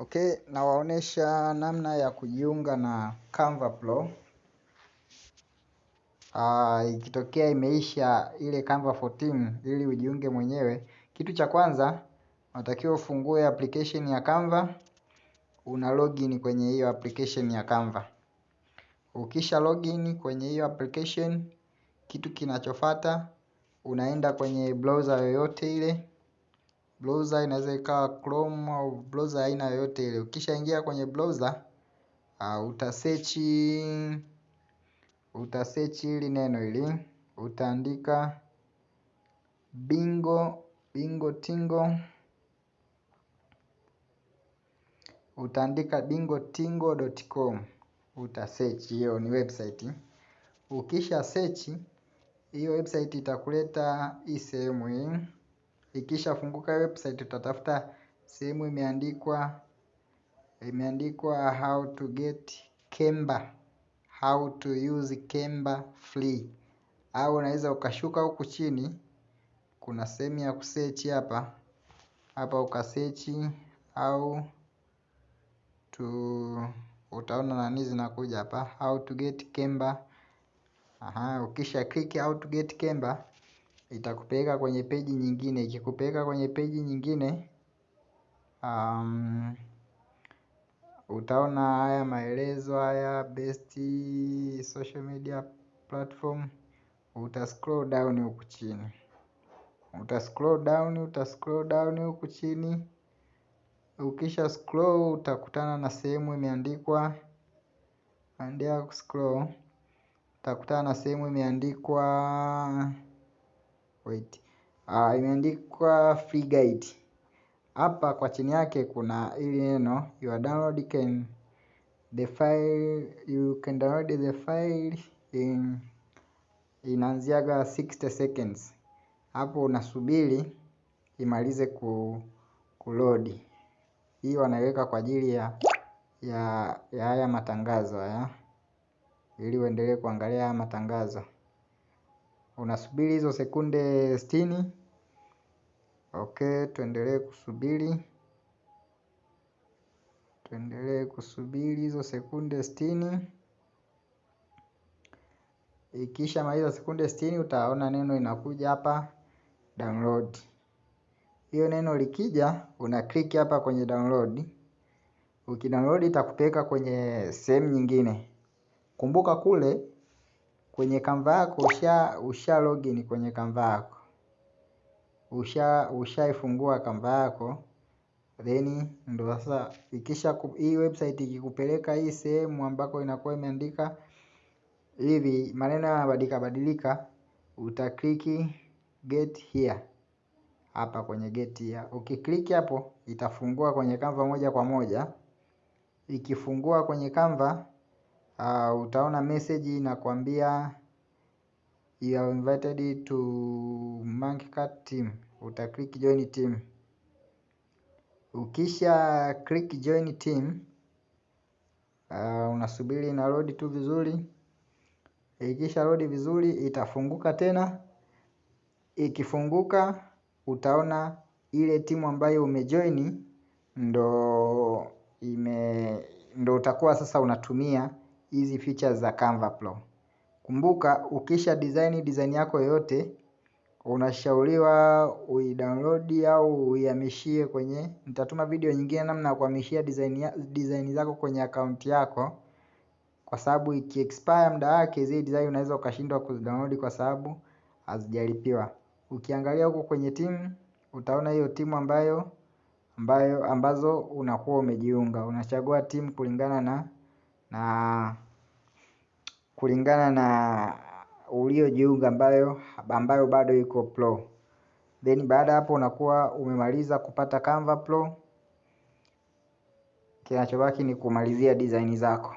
Okay, nawaonesha namna ya kujiunga na Canva Pro. Uh, ikitokea imeisha ile Canva for Team ili ujiunge mwenyewe. Kitu cha kwanza, unatakiwa ufungue application ya Canva. Una login kwenye hiyo application ya Canva. Ukisha login kwenye hiyo application, kitu kinachofata unaenda kwenye browser yoyote ile. Browser inaweza ikawa Chrome au browser aina yoyote ile. Ukishaingia kwenye browser uh, utasechi utasechi hili neno hili utaandika bingo bingo tingo. Utaandika bingo tingo.com, utasearch hiyo ni website. Ukisha search hiyo website itakuleta hii sehemu hii ikisha funguka website utatafuta sehemu imeandikwa imeandikwa how to get Kemba how to use Kemba free. Au unaweza ukashuka huku chini kuna sehemu ya kusearch hapa hapa ukasearch au to utaona nani zinakuja hapa how to get Kemba. Aha ukisha click how to get Kemba itakupeleka kwenye peji nyingine. Ikikupeleka kwenye peji nyingine um, utaona haya maelezo haya best social media platform. Uta scroll down huku chini. Uta scroll down uta scroll down huku chini. Ukisha scroll utakutana na sehemu imeandikwa. Endelea kuscroll utakutana na sehemu imeandikwa wait. Uh, imeandikwa free guide. Hapa kwa chini yake kuna ili neno you are download can the file you can download the file in inaanziaga 60 seconds. Hapo unasubiri imalize ku kulodi hii wanaiweka kwa ajili ya ya ya haya matangazo haya ili uendelee kuangalia haya matangazo unasubiri hizo sekunde sitini? Okay tuendelee kusubiri. Tuendelee kusubiri hizo sekunde sitini. Ikisha maliza sekunde sitini utaona neno inakuja hapa download. Hiyo neno likija una click hapa kwenye download. Ukidownload itakupeleka kwenye sehemu nyingine. Kumbuka kule kwenye Canva yako usha usha login kwenye Canva yako. Usha ushaifungua Canva yako then ndo sasa ikisha hii website ikikupeleka hii sehemu ambako inakuwa imeandika hivi maneno yanabadilika badilika utakliki get here. Hapa kwenye get here. Ukiklik hapo itafungua kwenye Canva moja kwa moja. Ikifungua kwenye Canva utaona message inakwambia you are invited to Monkey Cat team. Uta click join team. Ukisha click join team uh, unasubiri na load tu vizuri. Ikisha load vizuri itafunguka tena. Ikifunguka utaona ile timu ambayo umejoini ndo ime ndo utakuwa sasa unatumia hizi features za Canva Pro. Kumbuka ukisha design design yako yoyote unashauriwa uidownload au uihamishie kwenye nitatuma video nyingine namna ya kuhamishia design, ya, design zako kwenye account yako kwa sababu iki expire muda wake zile design unaweza ukashindwa kuzidownload kwa sababu hazijalipiwa. Ukiangalia huko kwenye timu utaona hiyo timu ambayo ambayo ambazo unakuwa umejiunga unachagua timu kulingana na na kulingana na uliojiunga ambayo bado iko pro. Then baada hapo unakuwa umemaliza kupata Canva Pro. Kinachobaki ni kumalizia design zako